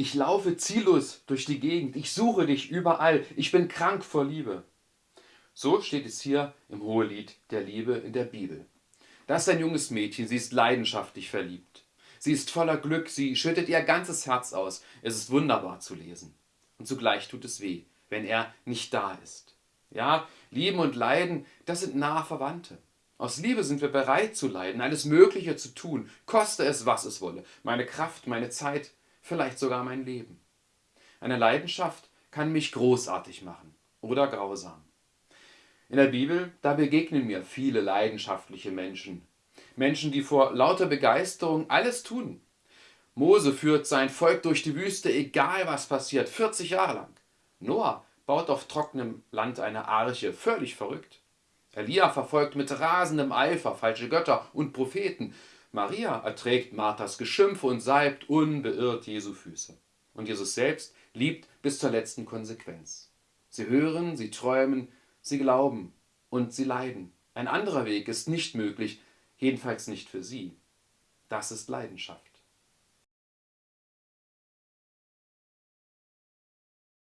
Ich laufe ziellos durch die Gegend, ich suche dich überall, ich bin krank vor Liebe. So steht es hier im Hohelied der Liebe in der Bibel. Das ist ein junges Mädchen, sie ist leidenschaftlich verliebt. Sie ist voller Glück, sie schüttet ihr ganzes Herz aus. Es ist wunderbar zu lesen. Und zugleich tut es weh, wenn er nicht da ist. Ja, Lieben und Leiden, das sind nahe Verwandte. Aus Liebe sind wir bereit zu leiden, alles Mögliche zu tun, koste es, was es wolle. Meine Kraft, meine Zeit, vielleicht sogar mein Leben. Eine Leidenschaft kann mich großartig machen oder grausam. In der Bibel, da begegnen mir viele leidenschaftliche Menschen. Menschen, die vor lauter Begeisterung alles tun. Mose führt sein Volk durch die Wüste, egal was passiert, 40 Jahre lang. Noah baut auf trockenem Land eine Arche, völlig verrückt. Elia verfolgt mit rasendem Eifer falsche Götter und Propheten. Maria erträgt Marthas Geschimpfe und salbt unbeirrt Jesu Füße. Und Jesus selbst liebt bis zur letzten Konsequenz. Sie hören, sie träumen, sie glauben und sie leiden. Ein anderer Weg ist nicht möglich, jedenfalls nicht für sie. Das ist Leidenschaft.